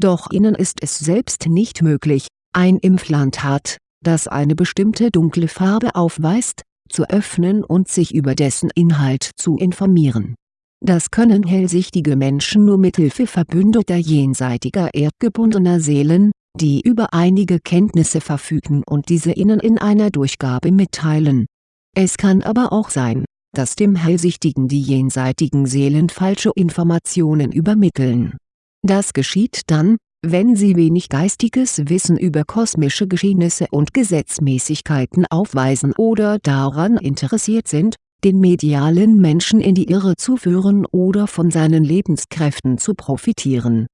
Doch ihnen ist es selbst nicht möglich, ein Implantat, das eine bestimmte dunkle Farbe aufweist, zu öffnen und sich über dessen Inhalt zu informieren. Das können hellsichtige Menschen nur mithilfe verbündeter jenseitiger erdgebundener Seelen, die über einige Kenntnisse verfügen und diese ihnen in einer Durchgabe mitteilen. Es kann aber auch sein, dass dem Hellsichtigen die jenseitigen Seelen falsche Informationen übermitteln. Das geschieht dann, wenn sie wenig geistiges Wissen über kosmische Geschehnisse und Gesetzmäßigkeiten aufweisen oder daran interessiert sind, den medialen Menschen in die Irre zu führen oder von seinen Lebenskräften zu profitieren.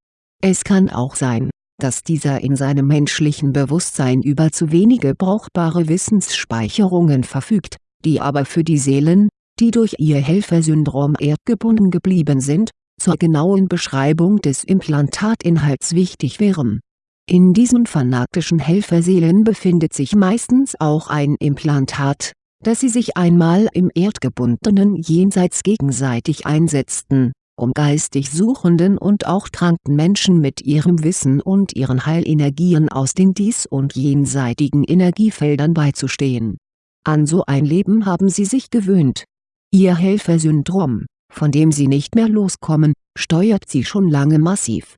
Es kann auch sein, dass dieser in seinem menschlichen Bewusstsein über zu wenige brauchbare Wissensspeicherungen verfügt, die aber für die Seelen, die durch ihr Helfersyndrom erdgebunden geblieben sind, zur genauen Beschreibung des Implantatinhalts wichtig wären. In diesen fanatischen Helferseelen befindet sich meistens auch ein Implantat, das sie sich einmal im erdgebundenen Jenseits gegenseitig einsetzten, um geistig suchenden und auch kranken Menschen mit ihrem Wissen und ihren Heilenergien aus den dies- und jenseitigen Energiefeldern beizustehen. An so ein Leben haben sie sich gewöhnt. Ihr Helfersyndrom von dem sie nicht mehr loskommen, steuert sie schon lange massiv.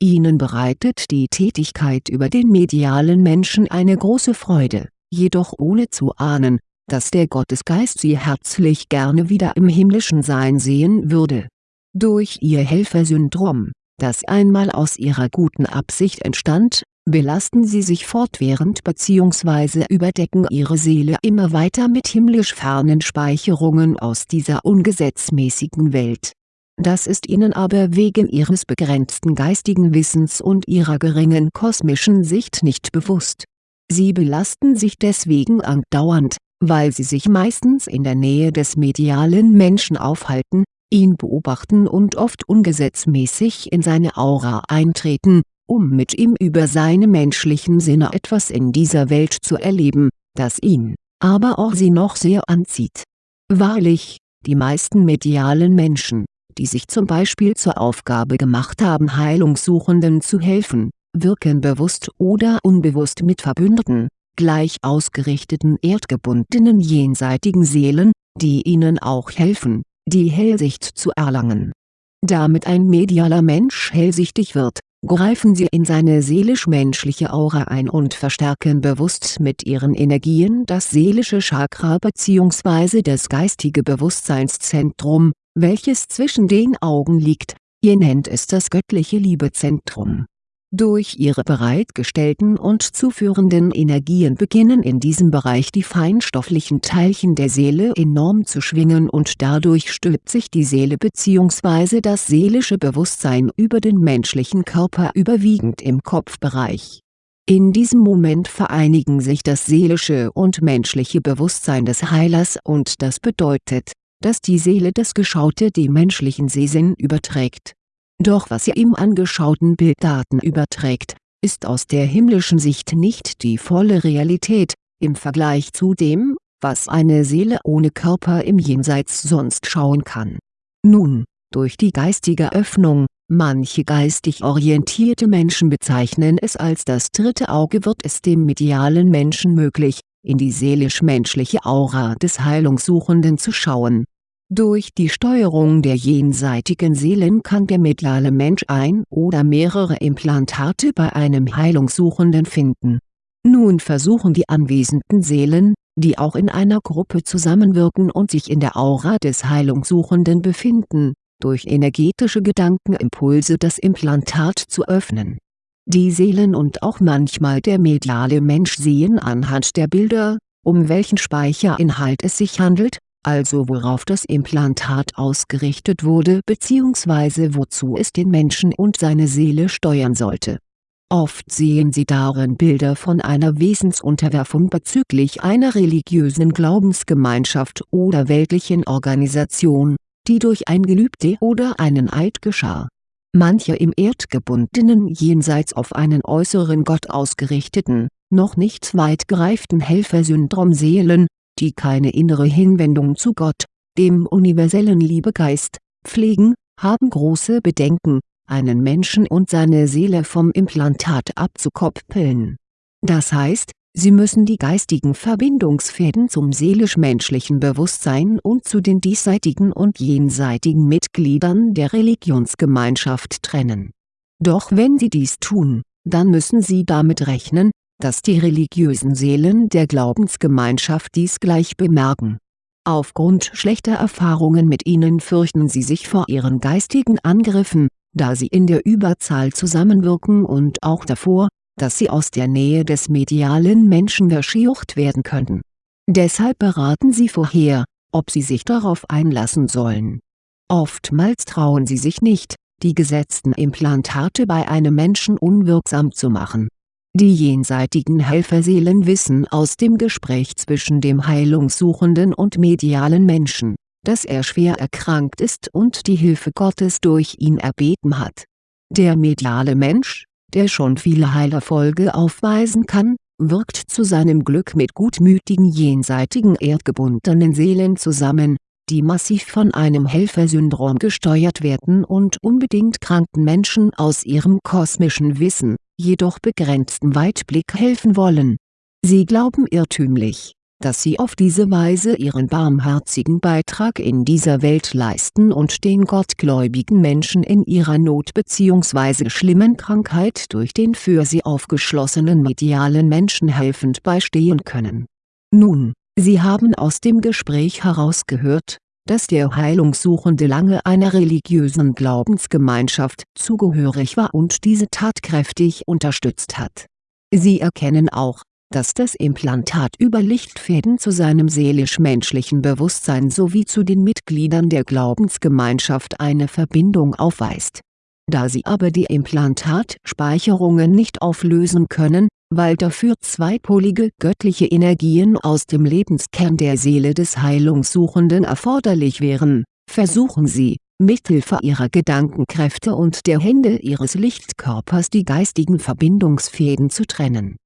Ihnen bereitet die Tätigkeit über den medialen Menschen eine große Freude, jedoch ohne zu ahnen, dass der Gottesgeist sie herzlich gerne wieder im himmlischen Sein sehen würde. Durch ihr Helfersyndrom, das einmal aus ihrer guten Absicht entstand, belasten sie sich fortwährend bzw. überdecken ihre Seele immer weiter mit himmlisch fernen Speicherungen aus dieser ungesetzmäßigen Welt. Das ist ihnen aber wegen ihres begrenzten geistigen Wissens und ihrer geringen kosmischen Sicht nicht bewusst. Sie belasten sich deswegen andauernd, weil sie sich meistens in der Nähe des medialen Menschen aufhalten, ihn beobachten und oft ungesetzmäßig in seine Aura eintreten um mit ihm über seine menschlichen Sinne etwas in dieser Welt zu erleben, das ihn, aber auch sie noch sehr anzieht. Wahrlich, die meisten medialen Menschen, die sich zum Beispiel zur Aufgabe gemacht haben Heilungssuchenden zu helfen, wirken bewusst oder unbewusst mit verbündeten, gleich ausgerichteten erdgebundenen jenseitigen Seelen, die ihnen auch helfen, die Hellsicht zu erlangen. Damit ein medialer Mensch hellsichtig wird, greifen sie in seine seelisch-menschliche Aura ein und verstärken bewusst mit ihren Energien das seelische Chakra bzw. das geistige Bewusstseinszentrum, welches zwischen den Augen liegt, ihr nennt es das göttliche Liebezentrum durch ihre bereitgestellten und zuführenden Energien beginnen in diesem Bereich die feinstofflichen Teilchen der Seele enorm zu schwingen und dadurch stülpt sich die Seele bzw. das seelische Bewusstsein über den menschlichen Körper überwiegend im Kopfbereich. In diesem Moment vereinigen sich das seelische und menschliche Bewusstsein des Heilers und das bedeutet, dass die Seele das Geschaute dem menschlichen Sehsinn überträgt doch was er im angeschauten Bilddaten überträgt, ist aus der himmlischen Sicht nicht die volle Realität, im Vergleich zu dem, was eine Seele ohne Körper im Jenseits sonst schauen kann. Nun, durch die geistige Öffnung, manche geistig orientierte Menschen bezeichnen es als das dritte Auge wird es dem medialen Menschen möglich, in die seelisch-menschliche Aura des Heilungssuchenden zu schauen durch die Steuerung der jenseitigen Seelen kann der mediale Mensch ein oder mehrere Implantate bei einem Heilungssuchenden finden. Nun versuchen die anwesenden Seelen, die auch in einer Gruppe zusammenwirken und sich in der Aura des Heilungssuchenden befinden, durch energetische Gedankenimpulse das Implantat zu öffnen. Die Seelen und auch manchmal der mediale Mensch sehen anhand der Bilder, um welchen Speicherinhalt es sich handelt also worauf das Implantat ausgerichtet wurde bzw. wozu es den Menschen und seine Seele steuern sollte. Oft sehen sie darin Bilder von einer Wesensunterwerfung bezüglich einer religiösen Glaubensgemeinschaft oder weltlichen Organisation, die durch ein Gelübde oder einen Eid geschah. Manche im erdgebundenen Jenseits auf einen äußeren Gott ausgerichteten, noch nicht weit gereiften Helfersyndrom-Seelen, die keine innere Hinwendung zu Gott, dem universellen Liebegeist, pflegen, haben große Bedenken, einen Menschen und seine Seele vom Implantat abzukoppeln. Das heißt, sie müssen die geistigen Verbindungsfäden zum seelisch-menschlichen Bewusstsein und zu den diesseitigen und jenseitigen Mitgliedern der Religionsgemeinschaft trennen. Doch wenn sie dies tun, dann müssen sie damit rechnen, dass die religiösen Seelen der Glaubensgemeinschaft dies gleich bemerken. Aufgrund schlechter Erfahrungen mit ihnen fürchten sie sich vor ihren geistigen Angriffen, da sie in der Überzahl zusammenwirken und auch davor, dass sie aus der Nähe des medialen Menschen verscheucht werden könnten. Deshalb beraten sie vorher, ob sie sich darauf einlassen sollen. Oftmals trauen sie sich nicht, die gesetzten Implantate bei einem Menschen unwirksam zu machen. Die jenseitigen Helferseelen wissen aus dem Gespräch zwischen dem heilungssuchenden und medialen Menschen, dass er schwer erkrankt ist und die Hilfe Gottes durch ihn erbeten hat. Der mediale Mensch, der schon viele Heilerfolge aufweisen kann, wirkt zu seinem Glück mit gutmütigen jenseitigen erdgebundenen Seelen zusammen, die massiv von einem Helfersyndrom gesteuert werden und unbedingt kranken Menschen aus ihrem kosmischen Wissen, jedoch begrenzten Weitblick helfen wollen. Sie glauben irrtümlich, dass sie auf diese Weise ihren barmherzigen Beitrag in dieser Welt leisten und den gottgläubigen Menschen in ihrer Not bzw. schlimmen Krankheit durch den für sie aufgeschlossenen medialen Menschen helfend beistehen können. Nun, Sie haben aus dem Gespräch herausgehört, dass der Heilungssuchende lange einer religiösen Glaubensgemeinschaft zugehörig war und diese tatkräftig unterstützt hat. Sie erkennen auch, dass das Implantat über Lichtfäden zu seinem seelisch-menschlichen Bewusstsein sowie zu den Mitgliedern der Glaubensgemeinschaft eine Verbindung aufweist. Da sie aber die Implantatspeicherungen nicht auflösen können, weil dafür zweipolige göttliche Energien aus dem Lebenskern der Seele des Heilungssuchenden erforderlich wären, versuchen sie, mithilfe ihrer Gedankenkräfte und der Hände ihres Lichtkörpers die geistigen Verbindungsfäden zu trennen.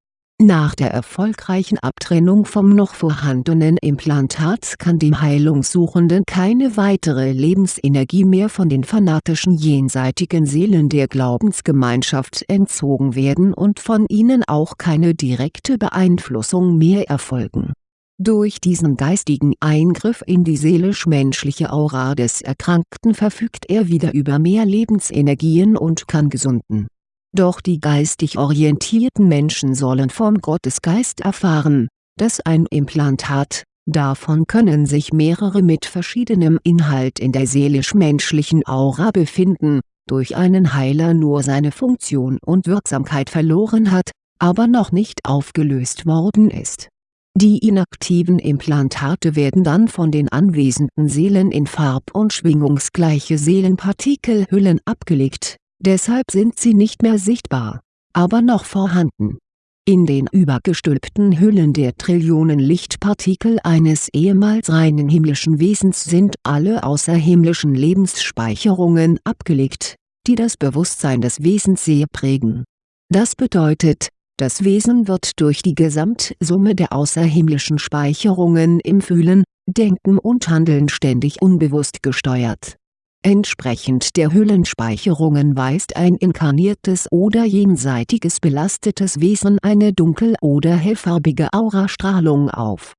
Nach der erfolgreichen Abtrennung vom noch vorhandenen Implantat kann dem Heilungssuchenden keine weitere Lebensenergie mehr von den fanatischen jenseitigen Seelen der Glaubensgemeinschaft entzogen werden und von ihnen auch keine direkte Beeinflussung mehr erfolgen. Durch diesen geistigen Eingriff in die seelisch-menschliche Aura des Erkrankten verfügt er wieder über mehr Lebensenergien und kann gesunden doch die geistig orientierten Menschen sollen vom Gottesgeist erfahren, dass ein Implantat, davon können sich mehrere mit verschiedenem Inhalt in der seelisch-menschlichen Aura befinden, durch einen Heiler nur seine Funktion und Wirksamkeit verloren hat, aber noch nicht aufgelöst worden ist. Die inaktiven Implantate werden dann von den anwesenden Seelen in farb- und schwingungsgleiche Seelenpartikelhüllen abgelegt deshalb sind sie nicht mehr sichtbar, aber noch vorhanden. In den übergestülpten Hüllen der Trillionen Lichtpartikel eines ehemals reinen himmlischen Wesens sind alle außerhimmlischen Lebensspeicherungen abgelegt, die das Bewusstsein des Wesens sehr prägen. Das bedeutet, das Wesen wird durch die Gesamtsumme der außerhimmlischen Speicherungen im Fühlen, Denken und Handeln ständig unbewusst gesteuert Entsprechend der Hüllenspeicherungen weist ein inkarniertes oder jenseitiges belastetes Wesen eine dunkel- oder hellfarbige Aurastrahlung auf.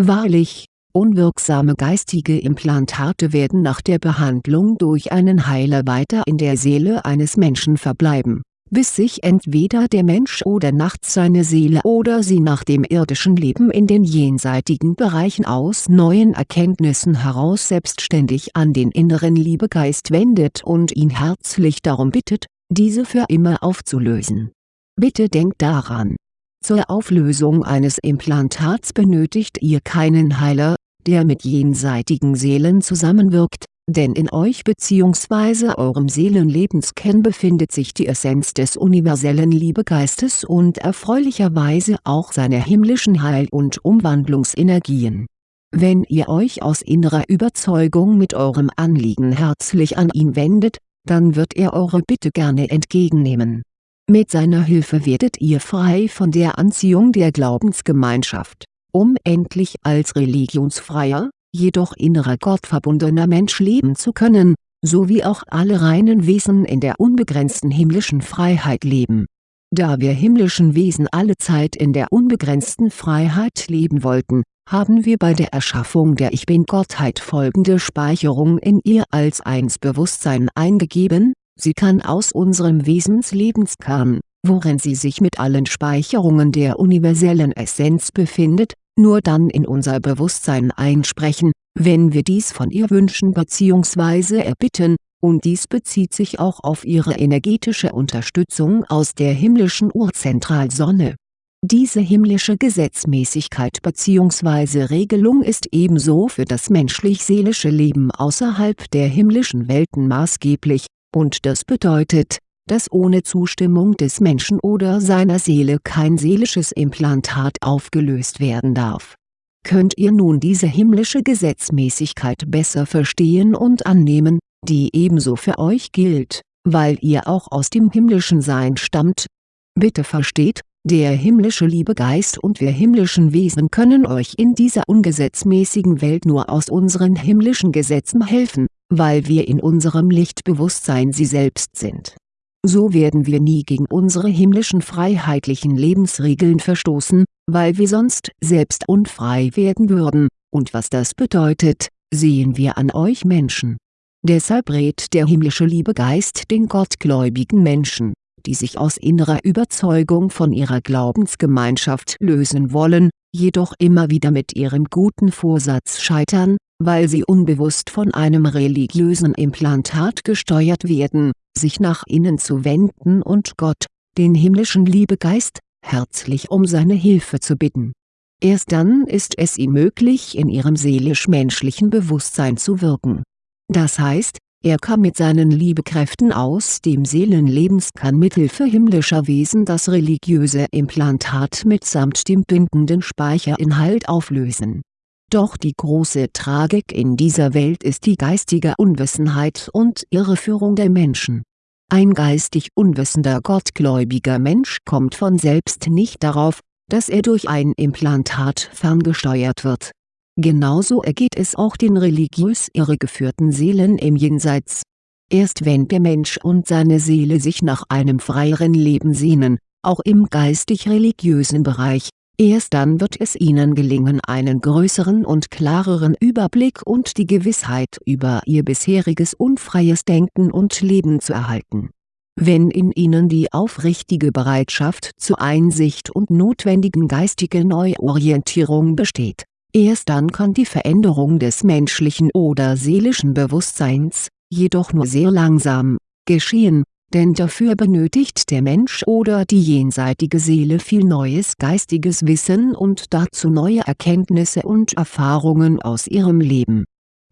Wahrlich, unwirksame geistige Implantate werden nach der Behandlung durch einen Heiler weiter in der Seele eines Menschen verbleiben bis sich entweder der Mensch oder nachts seine Seele oder sie nach dem irdischen Leben in den jenseitigen Bereichen aus neuen Erkenntnissen heraus selbstständig an den inneren Liebegeist wendet und ihn herzlich darum bittet, diese für immer aufzulösen. Bitte denkt daran. Zur Auflösung eines Implantats benötigt ihr keinen Heiler, der mit jenseitigen Seelen zusammenwirkt, denn in euch bzw. eurem Seelenlebenskern befindet sich die Essenz des universellen Liebegeistes und erfreulicherweise auch seine himmlischen Heil- und Umwandlungsenergien. Wenn ihr euch aus innerer Überzeugung mit eurem Anliegen herzlich an ihn wendet, dann wird er eure Bitte gerne entgegennehmen. Mit seiner Hilfe werdet ihr frei von der Anziehung der Glaubensgemeinschaft, um endlich als religionsfreier, jedoch innerer gottverbundener Mensch leben zu können, sowie auch alle reinen Wesen in der unbegrenzten himmlischen Freiheit leben. Da wir himmlischen Wesen alle Zeit in der unbegrenzten Freiheit leben wollten, haben wir bei der Erschaffung der Ich-Bin-Gottheit folgende Speicherung in ihr als Eins-Bewusstsein eingegeben, sie kann aus unserem Wesenslebenskern, worin sie sich mit allen Speicherungen der universellen Essenz befindet, nur dann in unser Bewusstsein einsprechen, wenn wir dies von ihr wünschen bzw. erbitten, und dies bezieht sich auch auf ihre energetische Unterstützung aus der himmlischen Urzentralsonne. Diese himmlische Gesetzmäßigkeit bzw. Regelung ist ebenso für das menschlich-seelische Leben außerhalb der himmlischen Welten maßgeblich, und das bedeutet, dass ohne Zustimmung des Menschen oder seiner Seele kein seelisches Implantat aufgelöst werden darf. Könnt ihr nun diese himmlische Gesetzmäßigkeit besser verstehen und annehmen, die ebenso für euch gilt, weil ihr auch aus dem himmlischen Sein stammt? Bitte versteht, der himmlische Liebegeist und wir himmlischen Wesen können euch in dieser ungesetzmäßigen Welt nur aus unseren himmlischen Gesetzen helfen, weil wir in unserem Lichtbewusstsein sie selbst sind so werden wir nie gegen unsere himmlischen freiheitlichen Lebensregeln verstoßen, weil wir sonst selbst unfrei werden würden, und was das bedeutet, sehen wir an euch Menschen. Deshalb rät der himmlische Liebegeist den gottgläubigen Menschen, die sich aus innerer Überzeugung von ihrer Glaubensgemeinschaft lösen wollen, jedoch immer wieder mit ihrem guten Vorsatz scheitern, weil sie unbewusst von einem religiösen Implantat gesteuert werden, sich nach innen zu wenden und Gott, den himmlischen Liebegeist, herzlich um seine Hilfe zu bitten. Erst dann ist es ihm möglich in ihrem seelisch-menschlichen Bewusstsein zu wirken. Das heißt, er kann mit seinen Liebekräften aus dem Seelenlebenskern mithilfe himmlischer Wesen das religiöse Implantat mitsamt dem bindenden Speicherinhalt auflösen doch die große Tragik in dieser Welt ist die geistige Unwissenheit und Irreführung der Menschen. Ein geistig unwissender gottgläubiger Mensch kommt von selbst nicht darauf, dass er durch ein Implantat ferngesteuert wird. Genauso ergeht es auch den religiös irregeführten Seelen im Jenseits. Erst wenn der Mensch und seine Seele sich nach einem freieren Leben sehnen, auch im geistig-religiösen Bereich, Erst dann wird es ihnen gelingen einen größeren und klareren Überblick und die Gewissheit über ihr bisheriges unfreies Denken und Leben zu erhalten. Wenn in ihnen die aufrichtige Bereitschaft zur Einsicht und notwendigen geistigen Neuorientierung besteht, erst dann kann die Veränderung des menschlichen oder seelischen Bewusstseins, jedoch nur sehr langsam, geschehen denn dafür benötigt der Mensch oder die jenseitige Seele viel neues geistiges Wissen und dazu neue Erkenntnisse und Erfahrungen aus ihrem Leben.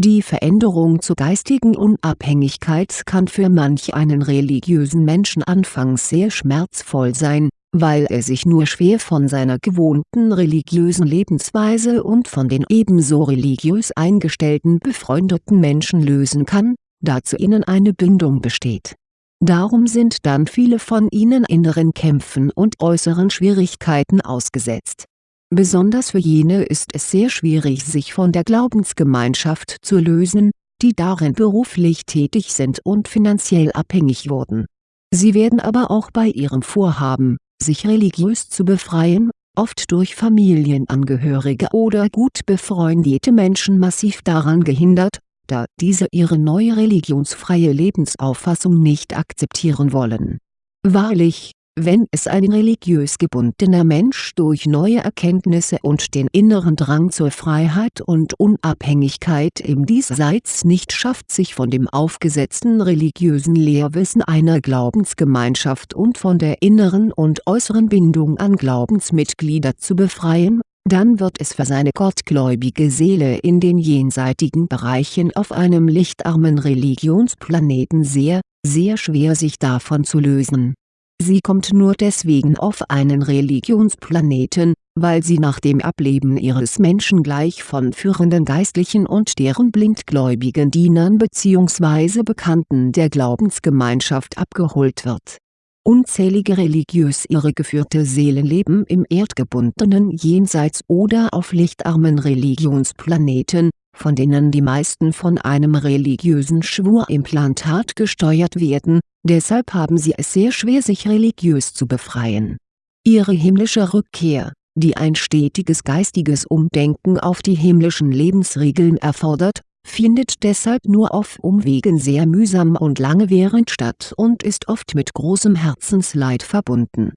Die Veränderung zur geistigen Unabhängigkeit kann für manch einen religiösen Menschen anfangs sehr schmerzvoll sein, weil er sich nur schwer von seiner gewohnten religiösen Lebensweise und von den ebenso religiös eingestellten befreundeten Menschen lösen kann, da zu ihnen eine Bindung besteht Darum sind dann viele von ihnen inneren Kämpfen und äußeren Schwierigkeiten ausgesetzt. Besonders für jene ist es sehr schwierig sich von der Glaubensgemeinschaft zu lösen, die darin beruflich tätig sind und finanziell abhängig wurden. Sie werden aber auch bei ihrem Vorhaben, sich religiös zu befreien, oft durch Familienangehörige oder gut befreundete Menschen massiv daran gehindert da diese ihre neue religionsfreie Lebensauffassung nicht akzeptieren wollen. Wahrlich, wenn es ein religiös gebundener Mensch durch neue Erkenntnisse und den inneren Drang zur Freiheit und Unabhängigkeit im Diesseits nicht schafft sich von dem aufgesetzten religiösen Lehrwissen einer Glaubensgemeinschaft und von der inneren und äußeren Bindung an Glaubensmitglieder zu befreien dann wird es für seine gottgläubige Seele in den jenseitigen Bereichen auf einem lichtarmen Religionsplaneten sehr, sehr schwer sich davon zu lösen. Sie kommt nur deswegen auf einen Religionsplaneten, weil sie nach dem Ableben ihres Menschen gleich von führenden Geistlichen und deren blindgläubigen Dienern bzw. Bekannten der Glaubensgemeinschaft abgeholt wird Unzählige religiös irregeführte Seelen leben im erdgebundenen Jenseits oder auf lichtarmen Religionsplaneten, von denen die meisten von einem religiösen Schwurimplantat gesteuert werden, deshalb haben sie es sehr schwer sich religiös zu befreien. Ihre himmlische Rückkehr, die ein stetiges geistiges Umdenken auf die himmlischen Lebensregeln erfordert, findet deshalb nur auf Umwegen sehr mühsam und langwierend statt und ist oft mit großem Herzensleid verbunden.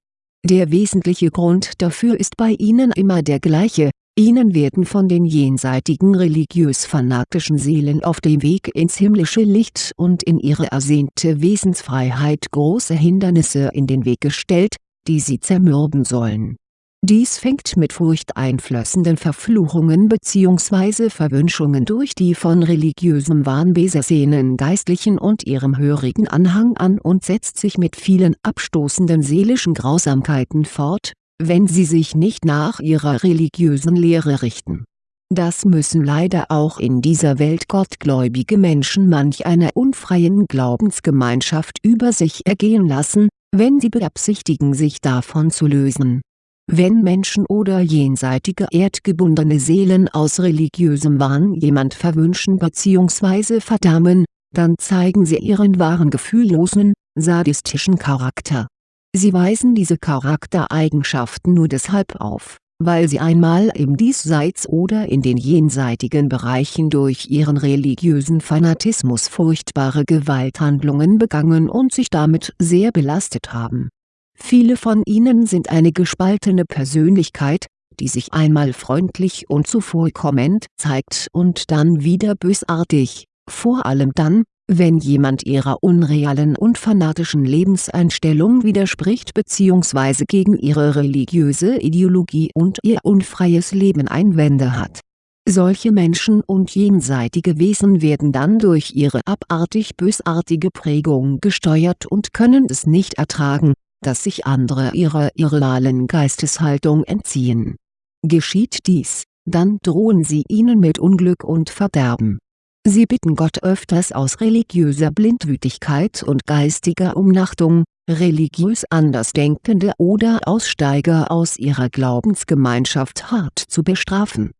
Der wesentliche Grund dafür ist bei ihnen immer der gleiche, ihnen werden von den jenseitigen religiös-fanatischen Seelen auf dem Weg ins himmlische Licht und in ihre ersehnte Wesensfreiheit große Hindernisse in den Weg gestellt, die sie zermürben sollen dies fängt mit furchteinflößenden Verfluchungen bzw. Verwünschungen durch die von religiösem Wahn besessenen Geistlichen und ihrem hörigen Anhang an und setzt sich mit vielen abstoßenden seelischen Grausamkeiten fort, wenn sie sich nicht nach ihrer religiösen Lehre richten. Das müssen leider auch in dieser Welt gottgläubige Menschen manch einer unfreien Glaubensgemeinschaft über sich ergehen lassen, wenn sie beabsichtigen sich davon zu lösen wenn Menschen oder jenseitige erdgebundene Seelen aus religiösem Wahn jemand verwünschen bzw. verdammen, dann zeigen sie ihren wahren gefühllosen, sadistischen Charakter. Sie weisen diese Charaktereigenschaften nur deshalb auf, weil sie einmal im Diesseits oder in den jenseitigen Bereichen durch ihren religiösen Fanatismus furchtbare Gewalthandlungen begangen und sich damit sehr belastet haben Viele von ihnen sind eine gespaltene Persönlichkeit, die sich einmal freundlich und zuvorkommend zeigt und dann wieder bösartig, vor allem dann, wenn jemand ihrer unrealen und fanatischen Lebenseinstellung widerspricht bzw. gegen ihre religiöse Ideologie und ihr unfreies Leben Einwände hat. Solche Menschen und jenseitige Wesen werden dann durch ihre abartig bösartige Prägung gesteuert und können es nicht ertragen, dass sich andere ihrer irrealen Geisteshaltung entziehen. Geschieht dies, dann drohen sie ihnen mit Unglück und Verderben. Sie bitten Gott öfters aus religiöser Blindwütigkeit und geistiger Umnachtung, religiös Andersdenkende oder Aussteiger aus ihrer Glaubensgemeinschaft hart zu bestrafen.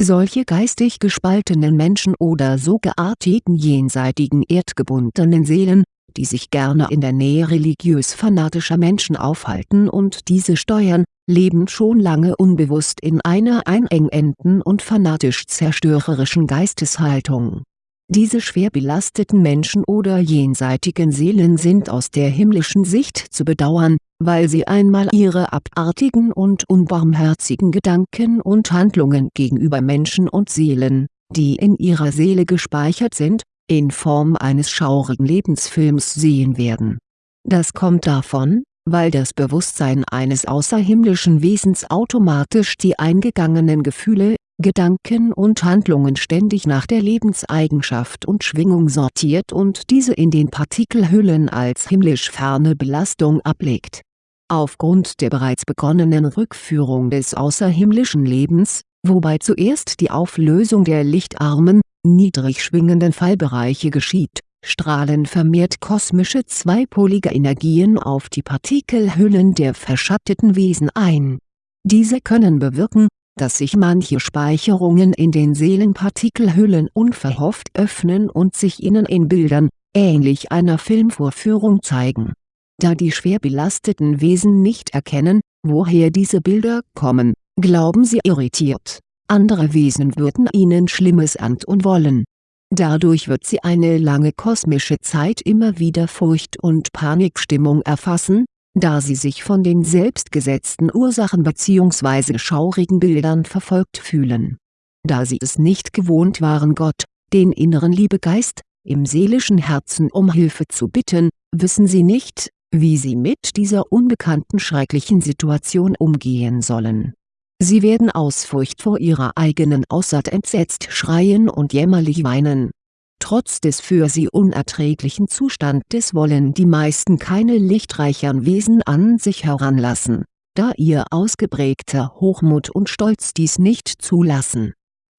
Solche geistig gespaltenen Menschen oder so gearteten jenseitigen erdgebundenen Seelen, die sich gerne in der Nähe religiös-fanatischer Menschen aufhalten und diese steuern, leben schon lange unbewusst in einer einengenden und fanatisch zerstörerischen Geisteshaltung. Diese schwer belasteten Menschen oder jenseitigen Seelen sind aus der himmlischen Sicht zu bedauern, weil sie einmal ihre abartigen und unbarmherzigen Gedanken und Handlungen gegenüber Menschen und Seelen, die in ihrer Seele gespeichert sind, in Form eines schaurigen Lebensfilms sehen werden. Das kommt davon, weil das Bewusstsein eines außerhimmlischen Wesens automatisch die eingegangenen Gefühle, Gedanken und Handlungen ständig nach der Lebenseigenschaft und Schwingung sortiert und diese in den Partikelhüllen als himmlisch ferne Belastung ablegt. Aufgrund der bereits begonnenen Rückführung des außerhimmlischen Lebens, wobei zuerst die Auflösung der lichtarmen, niedrig schwingenden Fallbereiche geschieht, strahlen vermehrt kosmische zweipolige Energien auf die Partikelhüllen der verschatteten Wesen ein. Diese können bewirken, dass sich manche Speicherungen in den Seelenpartikelhüllen unverhofft öffnen und sich ihnen in Bildern, ähnlich einer Filmvorführung zeigen. Da die schwer belasteten Wesen nicht erkennen, woher diese Bilder kommen, glauben sie irritiert andere Wesen würden ihnen Schlimmes antun wollen. Dadurch wird sie eine lange kosmische Zeit immer wieder Furcht und Panikstimmung erfassen, da sie sich von den selbstgesetzten Ursachen bzw. schaurigen Bildern verfolgt fühlen. Da sie es nicht gewohnt waren Gott, den inneren Liebegeist, im seelischen Herzen um Hilfe zu bitten, wissen sie nicht, wie sie mit dieser unbekannten schrecklichen Situation umgehen sollen Sie werden aus Furcht vor ihrer eigenen Aussaat entsetzt schreien und jämmerlich weinen. Trotz des für sie unerträglichen Zustandes wollen die meisten keine lichtreichern Wesen an sich heranlassen, da ihr ausgeprägter Hochmut und Stolz dies nicht zulassen.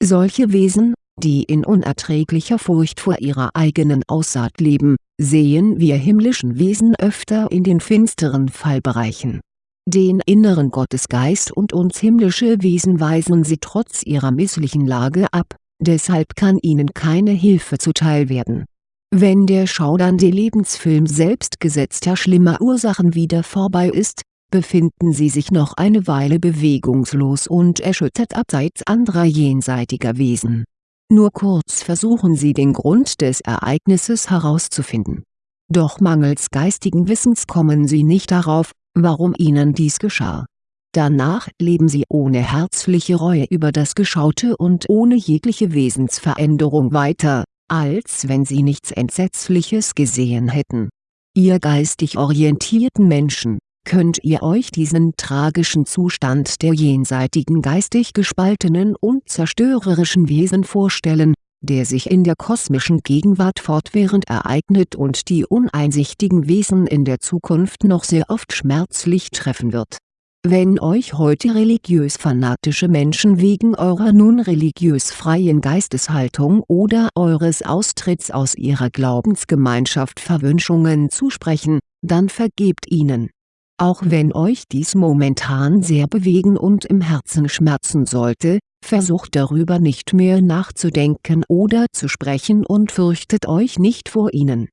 Solche Wesen, die in unerträglicher Furcht vor ihrer eigenen Aussaat leben, sehen wir himmlischen Wesen öfter in den finsteren Fallbereichen den inneren Gottesgeist und uns himmlische Wesen weisen sie trotz ihrer misslichen Lage ab, deshalb kann ihnen keine Hilfe zuteil werden. Wenn der schaudernde Lebensfilm selbstgesetzter schlimmer Ursachen wieder vorbei ist, befinden sie sich noch eine Weile bewegungslos und erschüttert abseits anderer jenseitiger Wesen. Nur kurz versuchen sie den Grund des Ereignisses herauszufinden. Doch mangels geistigen Wissens kommen sie nicht darauf, warum ihnen dies geschah. Danach leben sie ohne herzliche Reue über das Geschaute und ohne jegliche Wesensveränderung weiter, als wenn sie nichts Entsetzliches gesehen hätten. Ihr geistig orientierten Menschen, könnt ihr euch diesen tragischen Zustand der jenseitigen geistig gespaltenen und zerstörerischen Wesen vorstellen, der sich in der kosmischen Gegenwart fortwährend ereignet und die uneinsichtigen Wesen in der Zukunft noch sehr oft schmerzlich treffen wird wenn euch heute religiös-fanatische Menschen wegen eurer nun religiös freien Geisteshaltung oder eures Austritts aus ihrer Glaubensgemeinschaft Verwünschungen zusprechen, dann vergebt ihnen. Auch wenn euch dies momentan sehr bewegen und im Herzen schmerzen sollte, versucht darüber nicht mehr nachzudenken oder zu sprechen und fürchtet euch nicht vor ihnen.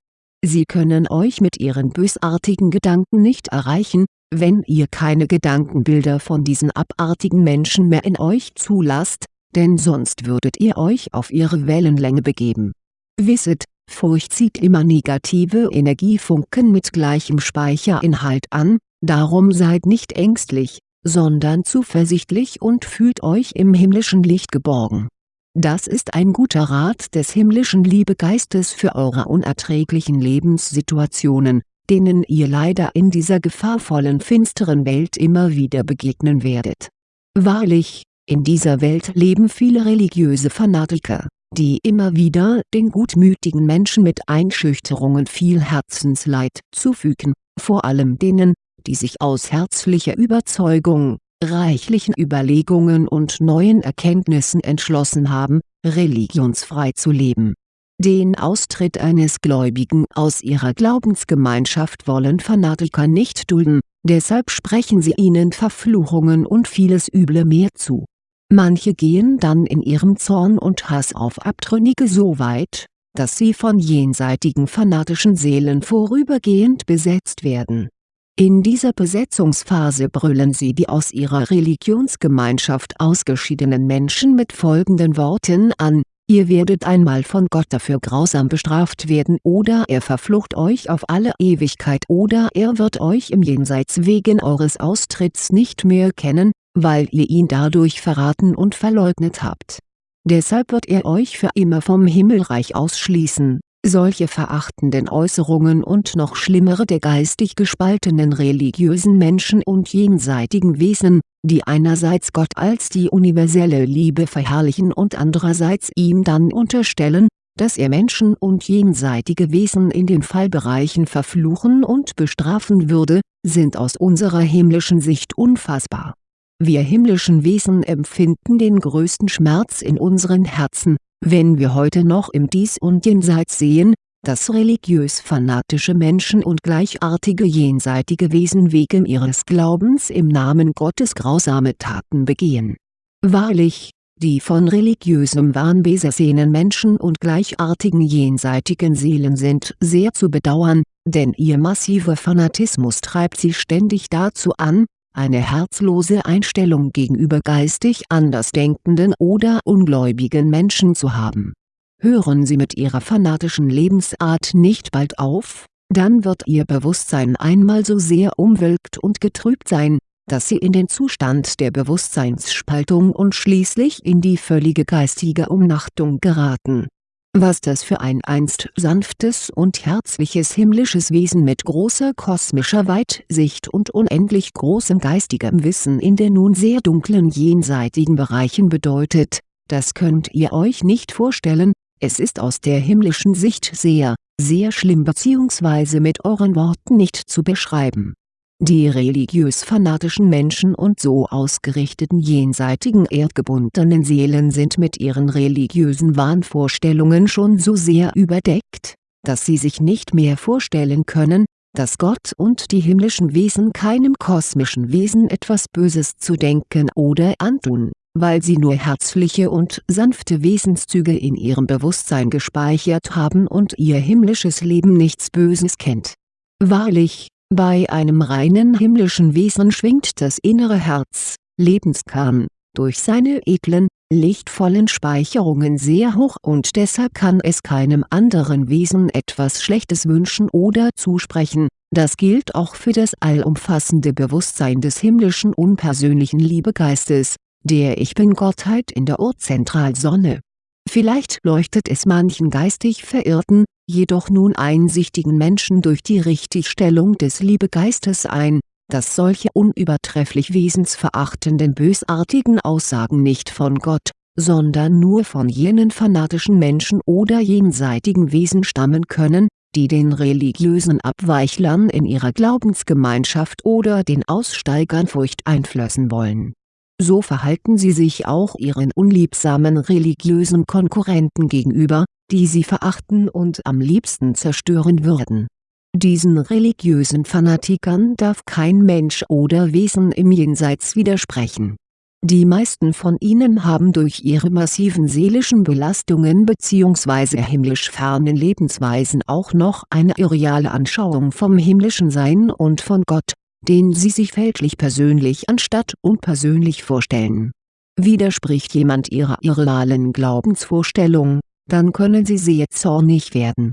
Sie können euch mit ihren bösartigen Gedanken nicht erreichen, wenn ihr keine Gedankenbilder von diesen abartigen Menschen mehr in euch zulasst, denn sonst würdet ihr euch auf ihre Wellenlänge begeben. Wisset, Furcht zieht immer negative Energiefunken mit gleichem Speicherinhalt an, darum seid nicht ängstlich, sondern zuversichtlich und fühlt euch im himmlischen Licht geborgen. Das ist ein guter Rat des himmlischen Liebegeistes für eure unerträglichen Lebenssituationen, denen ihr leider in dieser gefahrvollen finsteren Welt immer wieder begegnen werdet. Wahrlich, in dieser Welt leben viele religiöse Fanatiker, die immer wieder den gutmütigen Menschen mit Einschüchterungen viel Herzensleid zufügen, vor allem denen, die sich aus herzlicher Überzeugung, reichlichen Überlegungen und neuen Erkenntnissen entschlossen haben, religionsfrei zu leben den Austritt eines Gläubigen aus ihrer Glaubensgemeinschaft wollen Fanatiker nicht dulden, deshalb sprechen sie ihnen Verfluchungen und vieles Üble mehr zu. Manche gehen dann in ihrem Zorn und Hass auf Abtrünnige so weit, dass sie von jenseitigen fanatischen Seelen vorübergehend besetzt werden. In dieser Besetzungsphase brüllen sie die aus ihrer Religionsgemeinschaft ausgeschiedenen Menschen mit folgenden Worten an, Ihr werdet einmal von Gott dafür grausam bestraft werden oder er verflucht euch auf alle Ewigkeit oder er wird euch im Jenseits wegen eures Austritts nicht mehr kennen, weil ihr ihn dadurch verraten und verleugnet habt. Deshalb wird er euch für immer vom Himmelreich ausschließen solche verachtenden Äußerungen und noch schlimmere der geistig gespaltenen religiösen Menschen und jenseitigen Wesen, die einerseits Gott als die universelle Liebe verherrlichen und andererseits ihm dann unterstellen, dass er Menschen und jenseitige Wesen in den Fallbereichen verfluchen und bestrafen würde, sind aus unserer himmlischen Sicht unfassbar. Wir himmlischen Wesen empfinden den größten Schmerz in unseren Herzen, wenn wir heute noch im Dies und Jenseits sehen, dass religiös-fanatische Menschen und gleichartige jenseitige Wesen wegen ihres Glaubens im Namen Gottes grausame Taten begehen. Wahrlich, die von religiösem Wahn besessenen Menschen und gleichartigen jenseitigen Seelen sind sehr zu bedauern, denn ihr massiver Fanatismus treibt sie ständig dazu an, eine herzlose Einstellung gegenüber geistig andersdenkenden oder ungläubigen Menschen zu haben. Hören Sie mit Ihrer fanatischen Lebensart nicht bald auf, dann wird Ihr Bewusstsein einmal so sehr umwölkt und getrübt sein, dass Sie in den Zustand der Bewusstseinsspaltung und schließlich in die völlige geistige Umnachtung geraten was das für ein einst sanftes und herzliches himmlisches Wesen mit großer kosmischer Weitsicht und unendlich großem geistigem Wissen in den nun sehr dunklen jenseitigen Bereichen bedeutet, das könnt ihr euch nicht vorstellen, es ist aus der himmlischen Sicht sehr, sehr schlimm bzw. mit euren Worten nicht zu beschreiben die religiös-fanatischen Menschen und so ausgerichteten jenseitigen erdgebundenen Seelen sind mit ihren religiösen Wahnvorstellungen schon so sehr überdeckt, dass sie sich nicht mehr vorstellen können, dass Gott und die himmlischen Wesen keinem kosmischen Wesen etwas Böses zu denken oder antun weil sie nur herzliche und sanfte Wesenszüge in ihrem Bewusstsein gespeichert haben und ihr himmlisches Leben nichts Böses kennt. Wahrlich, bei einem reinen himmlischen Wesen schwingt das innere Herz, Lebenskern, durch seine edlen, lichtvollen Speicherungen sehr hoch und deshalb kann es keinem anderen Wesen etwas Schlechtes wünschen oder zusprechen, das gilt auch für das allumfassende Bewusstsein des himmlischen unpersönlichen Liebegeistes, der Ich-Bin-Gottheit in der Urzentralsonne. Vielleicht leuchtet es manchen geistig verirrten, jedoch nun einsichtigen Menschen durch die Richtigstellung des Liebegeistes ein dass solche unübertrefflich wesensverachtenden bösartigen Aussagen nicht von Gott, sondern nur von jenen fanatischen Menschen oder jenseitigen Wesen stammen können, die den religiösen Abweichlern in ihrer Glaubensgemeinschaft oder den Aussteigern Furcht einflößen wollen. So verhalten sie sich auch ihren unliebsamen religiösen Konkurrenten gegenüber, die sie verachten und am liebsten zerstören würden diesen religiösen Fanatikern darf kein Mensch oder Wesen im Jenseits widersprechen. Die meisten von ihnen haben durch ihre massiven seelischen Belastungen bzw. himmlisch fernen Lebensweisen auch noch eine irreale Anschauung vom himmlischen Sein und von Gott, den sie sich fälschlich persönlich anstatt unpersönlich vorstellen. Widerspricht jemand ihrer irrealen Glaubensvorstellung, dann können sie sehr zornig werden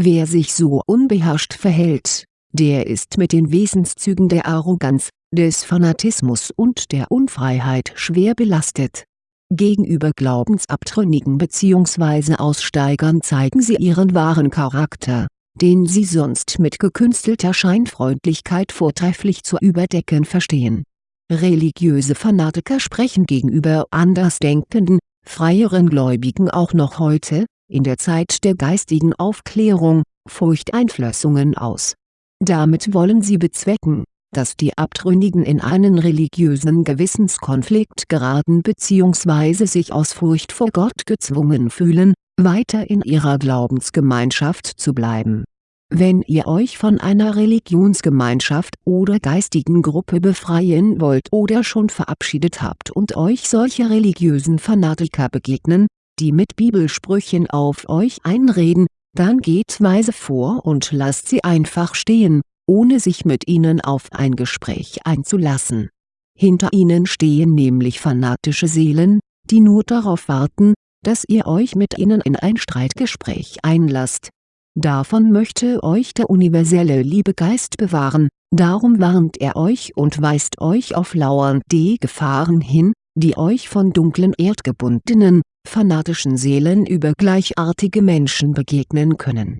Wer sich so unbeherrscht verhält, der ist mit den Wesenszügen der Arroganz, des Fanatismus und der Unfreiheit schwer belastet. Gegenüber Glaubensabtrünnigen bzw. Aussteigern zeigen sie ihren wahren Charakter, den sie sonst mit gekünstelter Scheinfreundlichkeit vortrefflich zu überdecken verstehen. Religiöse Fanatiker sprechen gegenüber Andersdenkenden, freieren Gläubigen auch noch heute, in der Zeit der geistigen Aufklärung, Furchteinflößungen aus. Damit wollen sie bezwecken, dass die Abtrünnigen in einen religiösen Gewissenskonflikt geraten bzw. sich aus Furcht vor Gott gezwungen fühlen, weiter in ihrer Glaubensgemeinschaft zu bleiben. Wenn ihr euch von einer Religionsgemeinschaft oder geistigen Gruppe befreien wollt oder schon verabschiedet habt und euch solche religiösen Fanatiker begegnen, die mit Bibelsprüchen auf euch einreden, dann geht weise vor und lasst sie einfach stehen, ohne sich mit ihnen auf ein Gespräch einzulassen. Hinter ihnen stehen nämlich fanatische Seelen, die nur darauf warten, dass ihr euch mit ihnen in ein Streitgespräch einlasst. Davon möchte euch der universelle Liebegeist bewahren, darum warnt er euch und weist euch auf lauernde Gefahren hin, die euch von dunklen erdgebundenen, fanatischen Seelen über gleichartige Menschen begegnen können.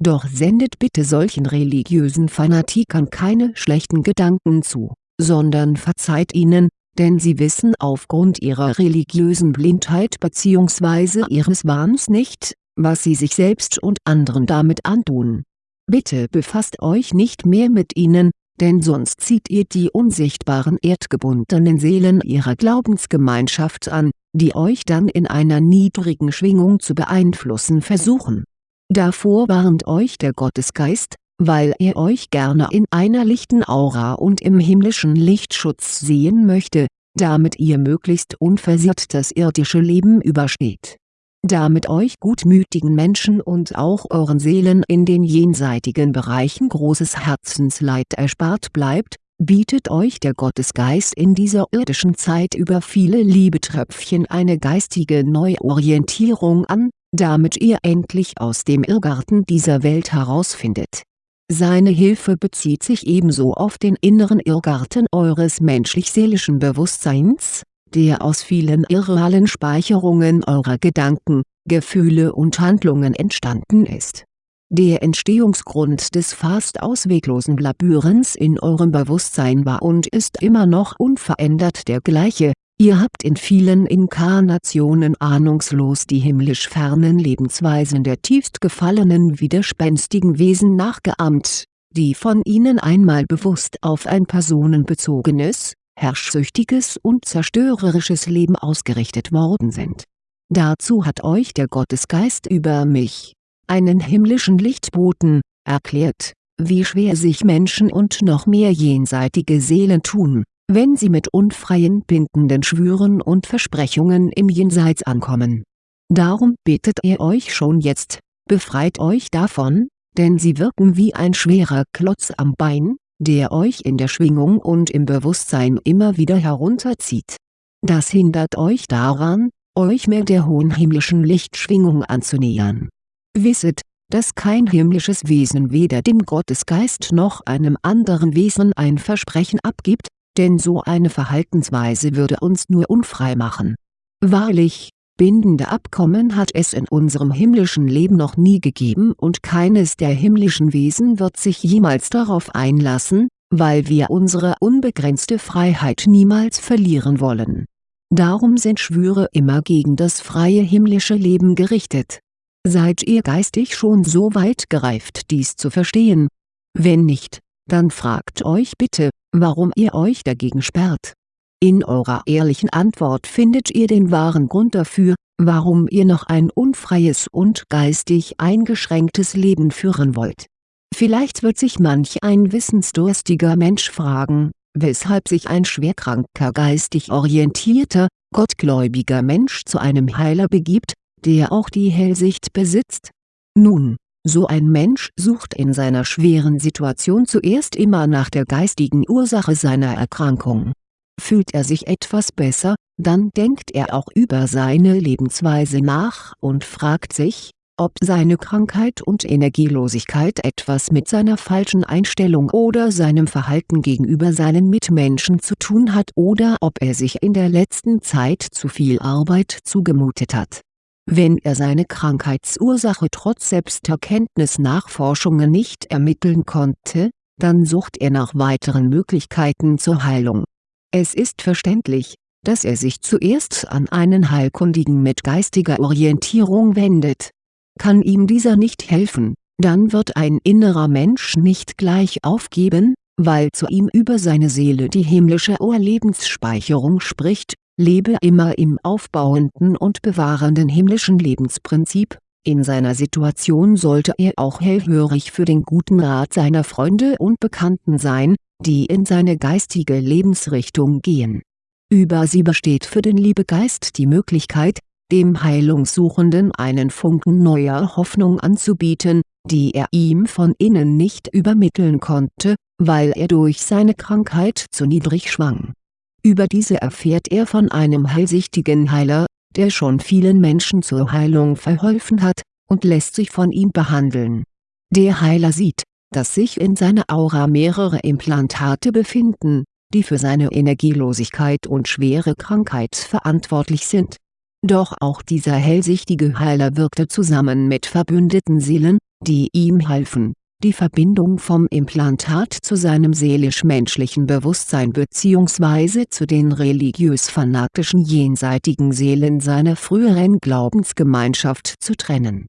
Doch sendet bitte solchen religiösen Fanatikern keine schlechten Gedanken zu, sondern verzeiht ihnen, denn sie wissen aufgrund ihrer religiösen Blindheit bzw. ihres Wahns nicht, was sie sich selbst und anderen damit antun. Bitte befasst euch nicht mehr mit ihnen, denn sonst zieht ihr die unsichtbaren erdgebundenen Seelen ihrer Glaubensgemeinschaft an, die euch dann in einer niedrigen Schwingung zu beeinflussen versuchen. Davor warnt euch der Gottesgeist, weil er euch gerne in einer lichten Aura und im himmlischen Lichtschutz sehen möchte, damit ihr möglichst unversehrt das irdische Leben übersteht damit euch gutmütigen Menschen und auch euren Seelen in den jenseitigen Bereichen großes Herzensleid erspart bleibt, bietet euch der Gottesgeist in dieser irdischen Zeit über viele Liebetröpfchen eine geistige Neuorientierung an, damit ihr endlich aus dem Irrgarten dieser Welt herausfindet. Seine Hilfe bezieht sich ebenso auf den inneren Irrgarten eures menschlich-seelischen Bewusstseins, der aus vielen irrealen Speicherungen eurer Gedanken, Gefühle und Handlungen entstanden ist. Der Entstehungsgrund des fast ausweglosen Labyrinths in eurem Bewusstsein war und ist immer noch unverändert der gleiche, ihr habt in vielen Inkarnationen ahnungslos die himmlisch fernen Lebensweisen der tiefst gefallenen widerspenstigen Wesen nachgeahmt, die von ihnen einmal bewusst auf ein personenbezogenes, herrschsüchtiges und zerstörerisches Leben ausgerichtet worden sind. Dazu hat euch der Gottesgeist über mich, einen himmlischen Lichtboten, erklärt, wie schwer sich Menschen und noch mehr jenseitige Seelen tun, wenn sie mit unfreien bindenden Schwüren und Versprechungen im Jenseits ankommen. Darum bittet er euch schon jetzt, befreit euch davon, denn sie wirken wie ein schwerer Klotz am Bein, der euch in der Schwingung und im Bewusstsein immer wieder herunterzieht. Das hindert euch daran, euch mehr der hohen himmlischen Lichtschwingung anzunähern. Wisset, dass kein himmlisches Wesen weder dem Gottesgeist noch einem anderen Wesen ein Versprechen abgibt, denn so eine Verhaltensweise würde uns nur unfrei machen. Wahrlich, bindende Abkommen hat es in unserem himmlischen Leben noch nie gegeben und keines der himmlischen Wesen wird sich jemals darauf einlassen, weil wir unsere unbegrenzte Freiheit niemals verlieren wollen. Darum sind Schwüre immer gegen das freie himmlische Leben gerichtet Seid ihr geistig schon so weit gereift dies zu verstehen? Wenn nicht, dann fragt euch bitte, warum ihr euch dagegen sperrt. In eurer ehrlichen Antwort findet ihr den wahren Grund dafür, warum ihr noch ein unfreies und geistig eingeschränktes Leben führen wollt. Vielleicht wird sich manch ein wissensdurstiger Mensch fragen, weshalb sich ein schwerkranker geistig orientierter, gottgläubiger Mensch zu einem Heiler begibt, der auch die Hellsicht besitzt? Nun, so ein Mensch sucht in seiner schweren Situation zuerst immer nach der geistigen Ursache seiner Erkrankung. Fühlt er sich etwas besser, dann denkt er auch über seine Lebensweise nach und fragt sich, ob seine Krankheit und Energielosigkeit etwas mit seiner falschen Einstellung oder seinem Verhalten gegenüber seinen Mitmenschen zu tun hat oder ob er sich in der letzten Zeit zu viel Arbeit zugemutet hat wenn er seine Krankheitsursache trotz Selbsterkenntnis-Nachforschungen nicht ermitteln konnte, dann sucht er nach weiteren Möglichkeiten zur Heilung. Es ist verständlich, dass er sich zuerst an einen Heilkundigen mit geistiger Orientierung wendet. Kann ihm dieser nicht helfen, dann wird ein innerer Mensch nicht gleich aufgeben, weil zu ihm über seine Seele die himmlische Urlebensspeicherung spricht lebe immer im aufbauenden und bewahrenden himmlischen Lebensprinzip, in seiner Situation sollte er auch hellhörig für den guten Rat seiner Freunde und Bekannten sein, die in seine geistige Lebensrichtung gehen. Über sie besteht für den Liebegeist die Möglichkeit, dem Heilungssuchenden einen Funken neuer Hoffnung anzubieten, die er ihm von innen nicht übermitteln konnte, weil er durch seine Krankheit zu niedrig schwang über diese erfährt er von einem hellsichtigen Heiler, der schon vielen Menschen zur Heilung verholfen hat, und lässt sich von ihm behandeln. Der Heiler sieht, dass sich in seiner Aura mehrere Implantate befinden, die für seine Energielosigkeit und schwere Krankheit verantwortlich sind. Doch auch dieser hellsichtige Heiler wirkte zusammen mit verbündeten Seelen, die ihm halfen die Verbindung vom Implantat zu seinem seelisch-menschlichen Bewusstsein bzw. zu den religiös-fanatischen jenseitigen Seelen seiner früheren Glaubensgemeinschaft zu trennen.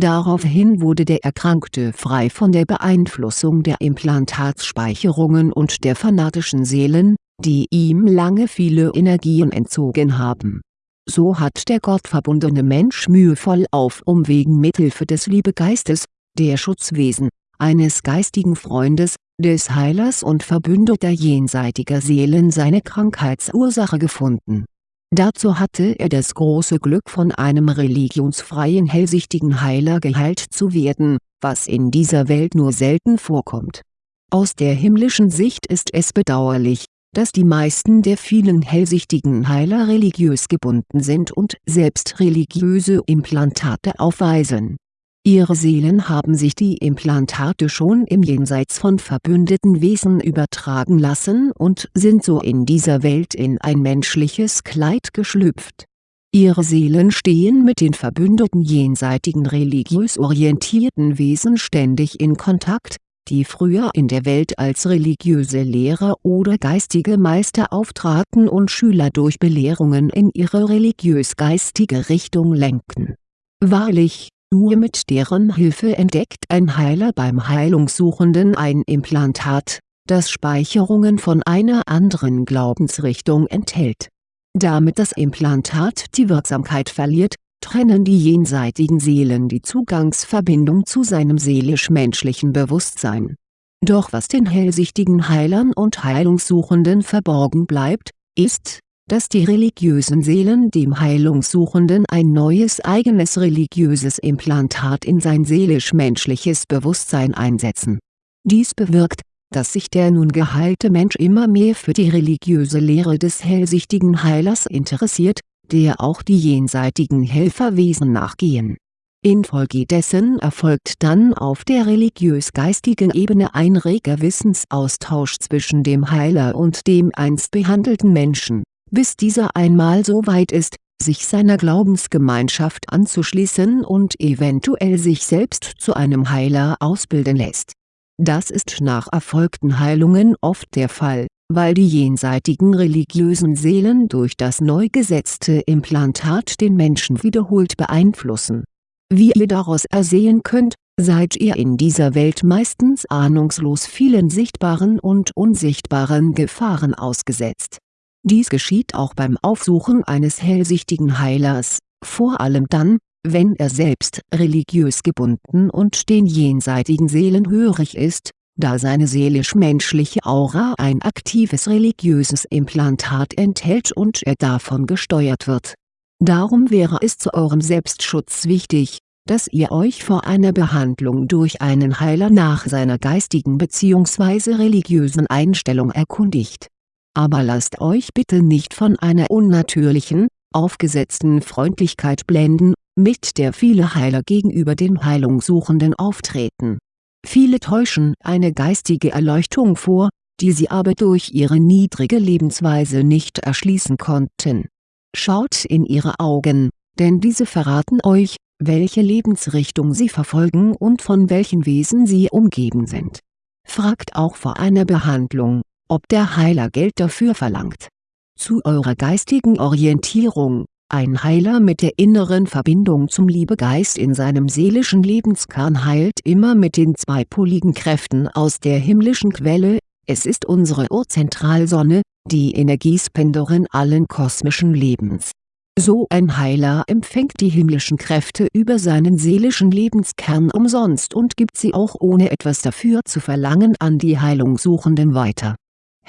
Daraufhin wurde der Erkrankte frei von der Beeinflussung der Implantatsspeicherungen und der fanatischen Seelen, die ihm lange viele Energien entzogen haben. So hat der gottverbundene Mensch mühevoll auf Umwegen mithilfe des Liebegeistes, der Schutzwesen, eines geistigen Freundes, des Heilers und verbündeter jenseitiger Seelen seine Krankheitsursache gefunden. Dazu hatte er das große Glück von einem religionsfreien hellsichtigen Heiler geheilt zu werden, was in dieser Welt nur selten vorkommt. Aus der himmlischen Sicht ist es bedauerlich, dass die meisten der vielen hellsichtigen Heiler religiös gebunden sind und selbst religiöse Implantate aufweisen Ihre Seelen haben sich die Implantate schon im Jenseits von verbündeten Wesen übertragen lassen und sind so in dieser Welt in ein menschliches Kleid geschlüpft. Ihre Seelen stehen mit den verbündeten jenseitigen religiös orientierten Wesen ständig in Kontakt, die früher in der Welt als religiöse Lehrer oder geistige Meister auftraten und Schüler durch Belehrungen in ihre religiös-geistige Richtung lenkten. Wahrlich, nur mit deren Hilfe entdeckt ein Heiler beim Heilungssuchenden ein Implantat, das Speicherungen von einer anderen Glaubensrichtung enthält. Damit das Implantat die Wirksamkeit verliert, trennen die jenseitigen Seelen die Zugangsverbindung zu seinem seelisch-menschlichen Bewusstsein. Doch was den hellsichtigen Heilern und Heilungssuchenden verborgen bleibt, ist, dass die religiösen Seelen dem Heilungssuchenden ein neues eigenes religiöses Implantat in sein seelisch-menschliches Bewusstsein einsetzen. Dies bewirkt, dass sich der nun geheilte Mensch immer mehr für die religiöse Lehre des hellsichtigen Heilers interessiert, der auch die jenseitigen Helferwesen nachgehen. Infolgedessen erfolgt dann auf der religiös-geistigen Ebene ein reger Wissensaustausch zwischen dem Heiler und dem einst behandelten Menschen, bis dieser einmal so weit ist, sich seiner Glaubensgemeinschaft anzuschließen und eventuell sich selbst zu einem Heiler ausbilden lässt das ist nach erfolgten Heilungen oft der Fall, weil die jenseitigen religiösen Seelen durch das neu gesetzte Implantat den Menschen wiederholt beeinflussen. Wie ihr daraus ersehen könnt, seid ihr in dieser Welt meistens ahnungslos vielen sichtbaren und unsichtbaren Gefahren ausgesetzt. Dies geschieht auch beim Aufsuchen eines hellsichtigen Heilers, vor allem dann, wenn er selbst religiös gebunden und den jenseitigen Seelen hörig ist, da seine seelisch-menschliche Aura ein aktives religiöses Implantat enthält und er davon gesteuert wird. Darum wäre es zu eurem Selbstschutz wichtig, dass ihr euch vor einer Behandlung durch einen Heiler nach seiner geistigen bzw. religiösen Einstellung erkundigt. Aber lasst euch bitte nicht von einer unnatürlichen, aufgesetzten Freundlichkeit blenden mit der viele Heiler gegenüber den Heilungssuchenden auftreten. Viele täuschen eine geistige Erleuchtung vor, die sie aber durch ihre niedrige Lebensweise nicht erschließen konnten. Schaut in ihre Augen, denn diese verraten euch, welche Lebensrichtung sie verfolgen und von welchen Wesen sie umgeben sind. Fragt auch vor einer Behandlung, ob der Heiler Geld dafür verlangt. Zu eurer geistigen Orientierung, ein Heiler mit der inneren Verbindung zum Liebegeist in seinem seelischen Lebenskern heilt immer mit den zweipoligen Kräften aus der himmlischen Quelle, es ist unsere Urzentralsonne, die Energiespenderin allen kosmischen Lebens. So ein Heiler empfängt die himmlischen Kräfte über seinen seelischen Lebenskern umsonst und gibt sie auch ohne etwas dafür zu verlangen an die Heilungssuchenden weiter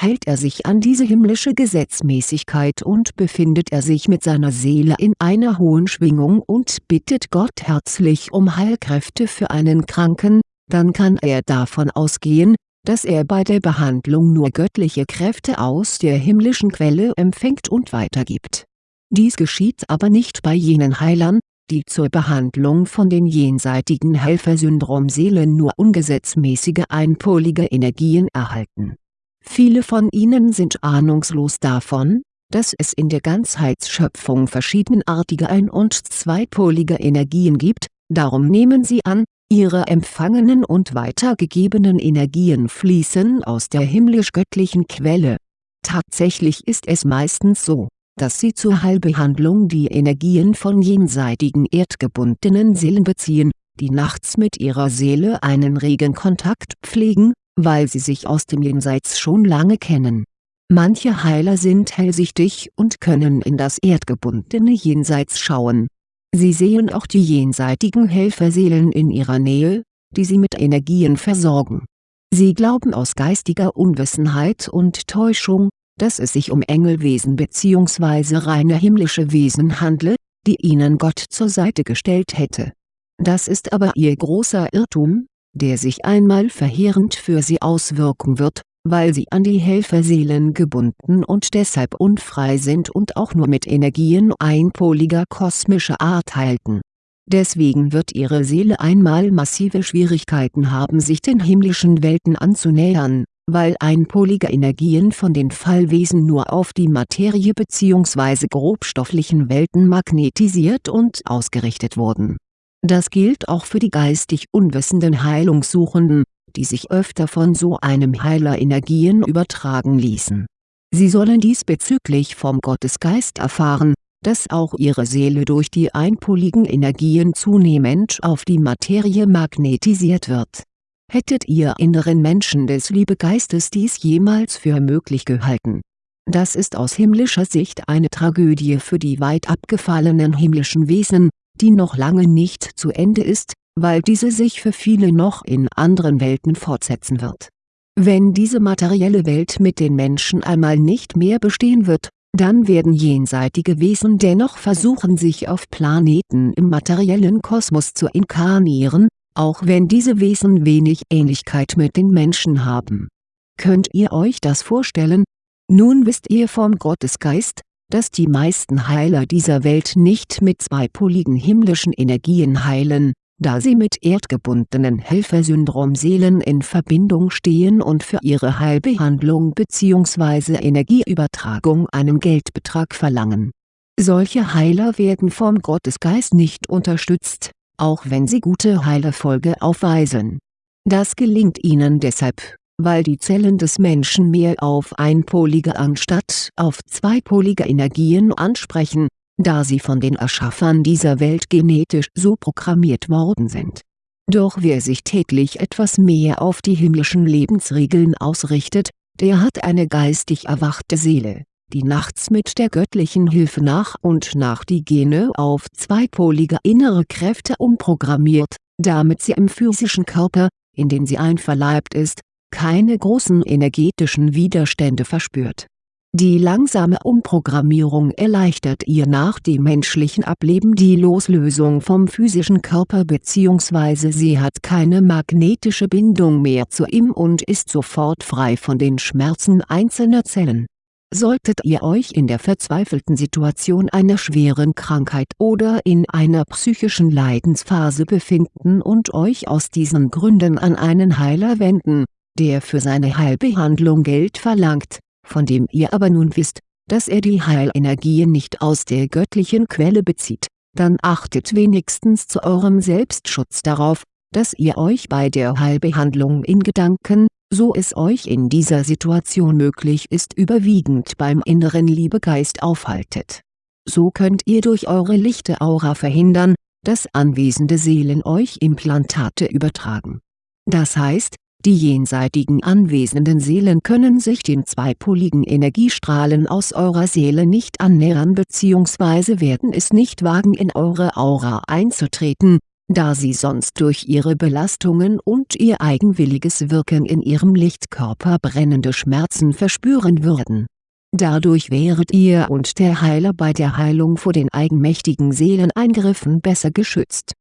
hält er sich an diese himmlische Gesetzmäßigkeit und befindet er sich mit seiner Seele in einer hohen Schwingung und bittet Gott herzlich um Heilkräfte für einen Kranken, dann kann er davon ausgehen, dass er bei der Behandlung nur göttliche Kräfte aus der himmlischen Quelle empfängt und weitergibt. Dies geschieht aber nicht bei jenen Heilern, die zur Behandlung von den jenseitigen Helfersyndrom-Seelen nur ungesetzmäßige einpolige Energien erhalten Viele von ihnen sind ahnungslos davon, dass es in der Ganzheitsschöpfung verschiedenartige ein- und zweipolige Energien gibt, darum nehmen sie an, ihre empfangenen und weitergegebenen Energien fließen aus der himmlisch-göttlichen Quelle. Tatsächlich ist es meistens so, dass sie zur Heilbehandlung die Energien von jenseitigen erdgebundenen Seelen beziehen, die nachts mit ihrer Seele einen regen Kontakt pflegen weil sie sich aus dem Jenseits schon lange kennen. Manche Heiler sind hellsichtig und können in das erdgebundene Jenseits schauen. Sie sehen auch die jenseitigen Helferseelen in ihrer Nähe, die sie mit Energien versorgen. Sie glauben aus geistiger Unwissenheit und Täuschung, dass es sich um Engelwesen bzw. reine himmlische Wesen handle, die ihnen Gott zur Seite gestellt hätte. Das ist aber ihr großer Irrtum, der sich einmal verheerend für sie auswirken wird, weil sie an die Helferseelen gebunden und deshalb unfrei sind und auch nur mit Energien einpoliger kosmischer Art halten. Deswegen wird ihre Seele einmal massive Schwierigkeiten haben sich den himmlischen Welten anzunähern, weil einpolige Energien von den Fallwesen nur auf die Materie bzw. grobstofflichen Welten magnetisiert und ausgerichtet wurden das gilt auch für die geistig unwissenden Heilungssuchenden, die sich öfter von so einem Heiler Energien übertragen ließen. Sie sollen diesbezüglich vom Gottesgeist erfahren, dass auch ihre Seele durch die einpoligen Energien zunehmend auf die Materie magnetisiert wird. Hättet ihr inneren Menschen des Liebegeistes dies jemals für möglich gehalten? Das ist aus himmlischer Sicht eine Tragödie für die weit abgefallenen himmlischen Wesen, die noch lange nicht zu Ende ist, weil diese sich für viele noch in anderen Welten fortsetzen wird Wenn diese materielle Welt mit den Menschen einmal nicht mehr bestehen wird, dann werden jenseitige Wesen dennoch versuchen sich auf Planeten im materiellen Kosmos zu inkarnieren, auch wenn diese Wesen wenig Ähnlichkeit mit den Menschen haben. Könnt ihr euch das vorstellen? Nun wisst ihr vom Gottesgeist, dass die meisten Heiler dieser Welt nicht mit zweipoligen himmlischen Energien heilen, da sie mit erdgebundenen Helfersyndrom-Seelen in Verbindung stehen und für ihre Heilbehandlung bzw. Energieübertragung einen Geldbetrag verlangen. Solche Heiler werden vom Gottesgeist nicht unterstützt, auch wenn sie gute Heilerfolge aufweisen. Das gelingt ihnen deshalb, weil die Zellen des Menschen mehr auf einpolige anstatt auf zweipolige Energien ansprechen da sie von den Erschaffern dieser Welt genetisch so programmiert worden sind. Doch wer sich täglich etwas mehr auf die himmlischen Lebensregeln ausrichtet, der hat eine geistig erwachte Seele, die nachts mit der göttlichen Hilfe nach und nach die Gene auf zweipolige innere Kräfte umprogrammiert, damit sie im physischen Körper, in den sie einverleibt ist, keine großen energetischen Widerstände verspürt die langsame Umprogrammierung erleichtert ihr nach dem menschlichen Ableben die Loslösung vom physischen Körper bzw. sie hat keine magnetische Bindung mehr zu ihm und ist sofort frei von den Schmerzen einzelner Zellen. Solltet ihr euch in der verzweifelten Situation einer schweren Krankheit oder in einer psychischen Leidensphase befinden und euch aus diesen Gründen an einen Heiler wenden, der für seine Heilbehandlung Geld verlangt von dem ihr aber nun wisst, dass er die Heilenergien nicht aus der göttlichen Quelle bezieht, dann achtet wenigstens zu eurem Selbstschutz darauf, dass ihr euch bei der Heilbehandlung in Gedanken, so es euch in dieser Situation möglich ist überwiegend beim inneren Liebegeist aufhaltet. So könnt ihr durch eure lichte Aura verhindern, dass anwesende Seelen euch Implantate übertragen. Das heißt, die jenseitigen anwesenden Seelen können sich den zweipoligen Energiestrahlen aus eurer Seele nicht annähern bzw. werden es nicht wagen in eure Aura einzutreten, da sie sonst durch ihre Belastungen und ihr eigenwilliges Wirken in ihrem Lichtkörper brennende Schmerzen verspüren würden. Dadurch wäret ihr und der Heiler bei der Heilung vor den eigenmächtigen Seeleneingriffen besser geschützt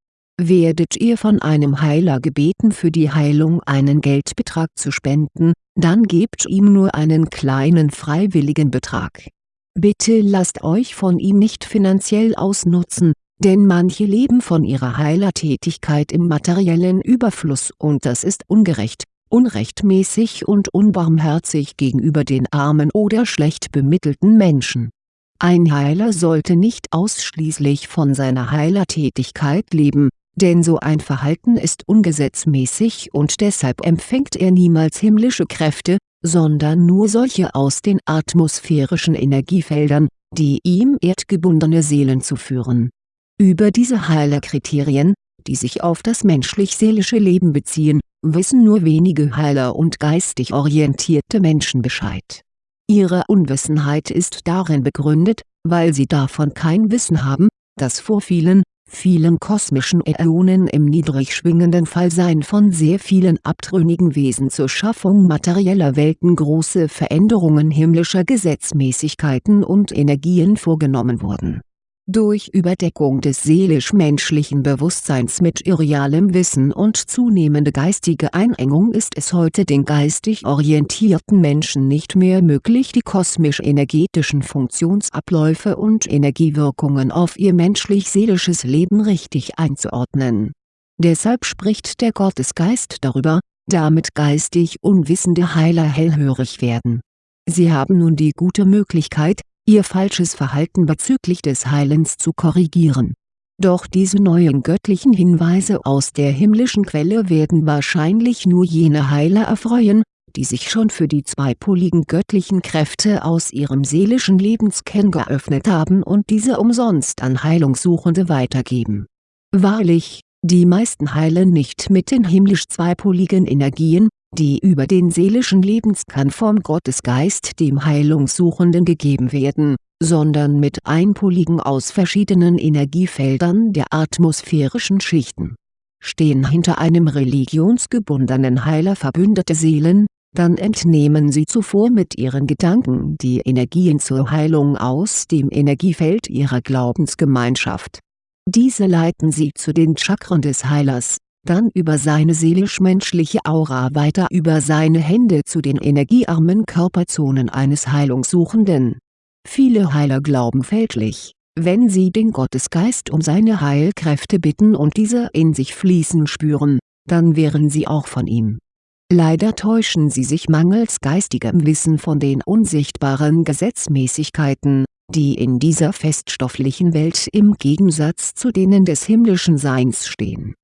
werdet ihr von einem Heiler gebeten für die Heilung einen Geldbetrag zu spenden, dann gebt ihm nur einen kleinen freiwilligen Betrag. Bitte lasst euch von ihm nicht finanziell ausnutzen, denn manche leben von ihrer Heilertätigkeit im materiellen Überfluss und das ist ungerecht, unrechtmäßig und unbarmherzig gegenüber den armen oder schlecht bemittelten Menschen. Ein Heiler sollte nicht ausschließlich von seiner Heilertätigkeit leben, denn so ein Verhalten ist ungesetzmäßig und deshalb empfängt er niemals himmlische Kräfte, sondern nur solche aus den atmosphärischen Energiefeldern, die ihm erdgebundene Seelen zuführen. Über diese Heilerkriterien, die sich auf das menschlich-seelische Leben beziehen, wissen nur wenige Heiler und geistig orientierte Menschen Bescheid. Ihre Unwissenheit ist darin begründet, weil sie davon kein Wissen haben, dass vor vielen, vielen kosmischen Äonen im niedrig schwingenden Fallsein von sehr vielen abtrünnigen Wesen zur Schaffung materieller Welten große Veränderungen himmlischer Gesetzmäßigkeiten und Energien vorgenommen wurden durch Überdeckung des seelisch-menschlichen Bewusstseins mit irrealem Wissen und zunehmende geistige Einengung ist es heute den geistig orientierten Menschen nicht mehr möglich die kosmisch-energetischen Funktionsabläufe und Energiewirkungen auf ihr menschlich-seelisches Leben richtig einzuordnen. Deshalb spricht der Gottesgeist darüber, damit geistig unwissende Heiler hellhörig werden. Sie haben nun die gute Möglichkeit, ihr falsches Verhalten bezüglich des Heilens zu korrigieren. Doch diese neuen göttlichen Hinweise aus der himmlischen Quelle werden wahrscheinlich nur jene Heiler erfreuen, die sich schon für die zweipoligen göttlichen Kräfte aus ihrem seelischen Lebenskern geöffnet haben und diese umsonst an Heilungssuchende weitergeben. Wahrlich, die meisten heilen nicht mit den himmlisch zweipoligen Energien, die über den seelischen Lebenskern vom Gottesgeist dem Heilungssuchenden gegeben werden, sondern mit einpoligen aus verschiedenen Energiefeldern der atmosphärischen Schichten. Stehen hinter einem religionsgebundenen Heiler verbündete Seelen, dann entnehmen sie zuvor mit ihren Gedanken die Energien zur Heilung aus dem Energiefeld ihrer Glaubensgemeinschaft. Diese leiten sie zu den Chakren des Heilers, dann über seine seelisch-menschliche Aura weiter über seine Hände zu den energiearmen Körperzonen eines Heilungssuchenden. Viele Heiler glauben fälschlich, wenn sie den Gottesgeist um seine Heilkräfte bitten und diese in sich fließen spüren, dann wären sie auch von ihm Leider täuschen sie sich mangels geistigem Wissen von den unsichtbaren Gesetzmäßigkeiten, die in dieser feststofflichen Welt im Gegensatz zu denen des himmlischen Seins stehen